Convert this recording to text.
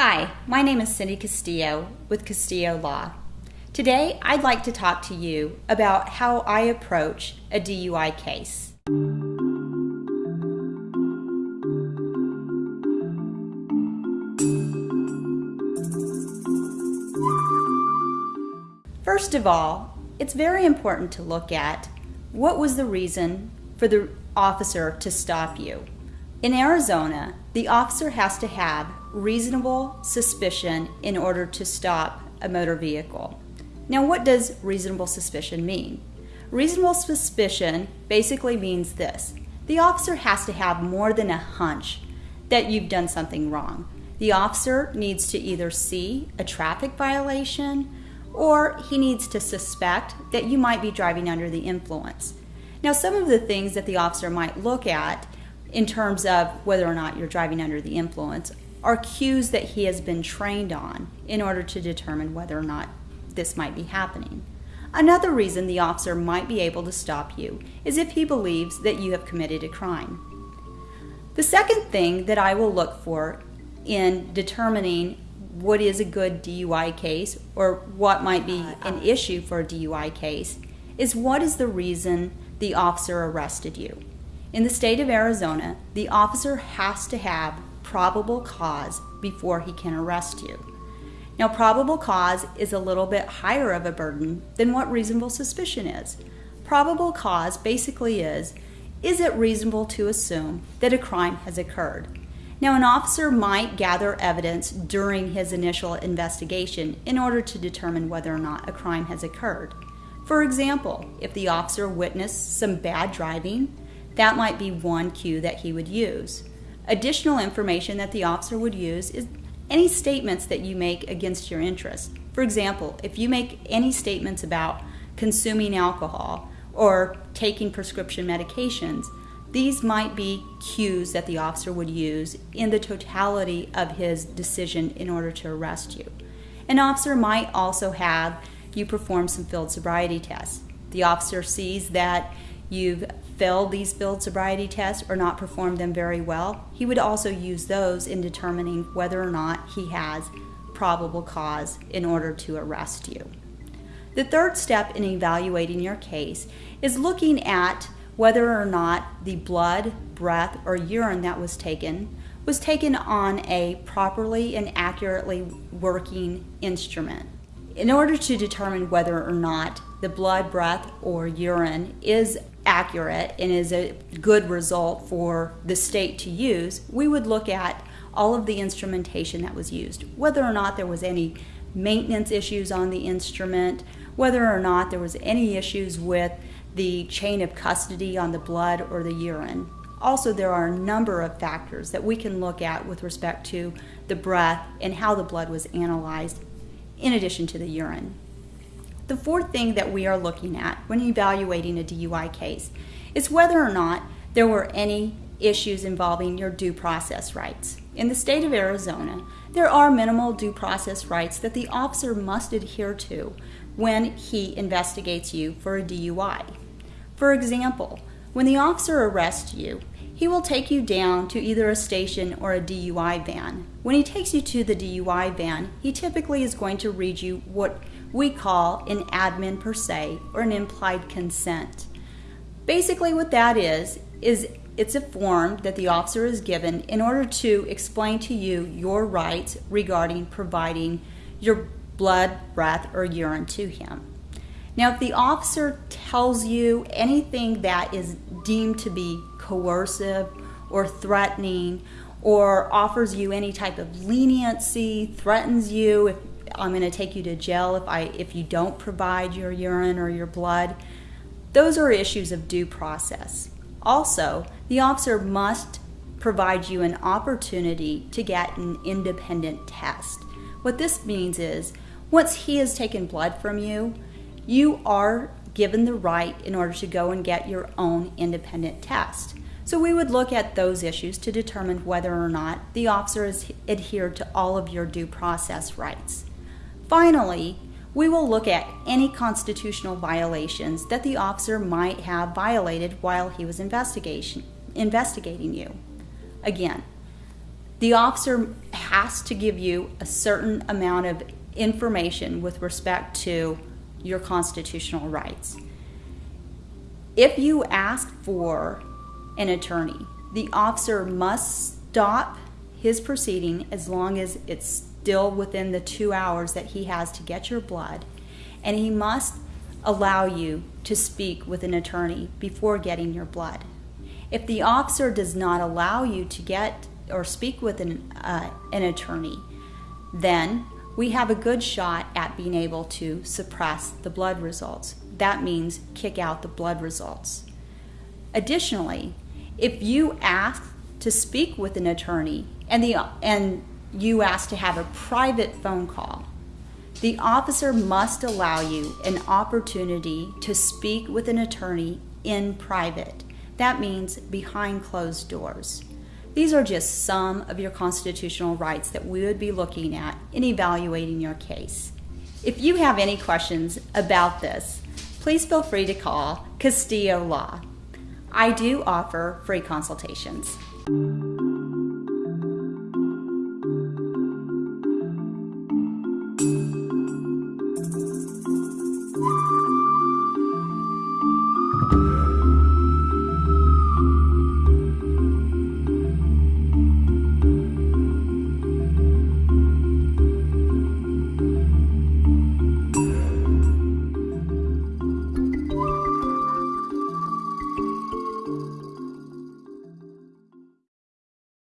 Hi, my name is Cindy Castillo with Castillo Law. Today, I'd like to talk to you about how I approach a DUI case. First of all, it's very important to look at what was the reason for the officer to stop you. In Arizona, the officer has to have reasonable suspicion in order to stop a motor vehicle. Now, what does reasonable suspicion mean? Reasonable suspicion basically means this the officer has to have more than a hunch that you've done something wrong. The officer needs to either see a traffic violation or he needs to suspect that you might be driving under the influence. Now, some of the things that the officer might look at in terms of whether or not you're driving under the influence are cues that he has been trained on in order to determine whether or not this might be happening. Another reason the officer might be able to stop you is if he believes that you have committed a crime. The second thing that I will look for in determining what is a good DUI case or what might be an uh, issue for a DUI case is what is the reason the officer arrested you. In the state of Arizona, the officer has to have probable cause before he can arrest you. Now, probable cause is a little bit higher of a burden than what reasonable suspicion is. Probable cause basically is is it reasonable to assume that a crime has occurred? Now, an officer might gather evidence during his initial investigation in order to determine whether or not a crime has occurred. For example, if the officer witnessed some bad driving, that might be one cue that he would use. Additional information that the officer would use is any statements that you make against your interest. For example, if you make any statements about consuming alcohol or taking prescription medications, these might be cues that the officer would use in the totality of his decision in order to arrest you. An officer might also have you perform some field sobriety tests. The officer sees that you've failed these field sobriety tests or not performed them very well, he would also use those in determining whether or not he has probable cause in order to arrest you. The third step in evaluating your case is looking at whether or not the blood, breath, or urine that was taken was taken on a properly and accurately working instrument. In order to determine whether or not the blood, breath, or urine is accurate and is a good result for the state to use, we would look at all of the instrumentation that was used, whether or not there was any maintenance issues on the instrument, whether or not there was any issues with the chain of custody on the blood or the urine. Also, there are a number of factors that we can look at with respect to the breath and how the blood was analyzed in addition to the urine. The fourth thing that we are looking at when evaluating a DUI case is whether or not there were any issues involving your due process rights. In the state of Arizona, there are minimal due process rights that the officer must adhere to when he investigates you for a DUI. For example, when the officer arrests you, he will take you down to either a station or a DUI van. When he takes you to the DUI van, he typically is going to read you what we call an admin per se or an implied consent. Basically, what that is, is it's a form that the officer is given in order to explain to you your rights regarding providing your blood, breath, or urine to him. Now, if the officer tells you anything that is deemed to be coercive or threatening or offers you any type of leniency, threatens you if I'm going to take you to jail if I if you don't provide your urine or your blood. Those are issues of due process. Also, the officer must provide you an opportunity to get an independent test. What this means is once he has taken blood from you, you are given the right in order to go and get your own independent test. So we would look at those issues to determine whether or not the officer has adhered to all of your due process rights. Finally, we will look at any constitutional violations that the officer might have violated while he was investigation, investigating you. Again, The officer has to give you a certain amount of information with respect to your constitutional rights. If you ask for an attorney, the officer must stop his proceeding as long as it's still within the two hours that he has to get your blood, and he must allow you to speak with an attorney before getting your blood. If the officer does not allow you to get or speak with an, uh, an attorney, then we have a good shot at being able to suppress the blood results. That means kick out the blood results. Additionally, if you ask to speak with an attorney and the and you ask to have a private phone call, the officer must allow you an opportunity to speak with an attorney in private. That means behind closed doors. These are just some of your constitutional rights that we would be looking at in evaluating your case. If you have any questions about this, please feel free to call Castillo Law. I do offer free consultations.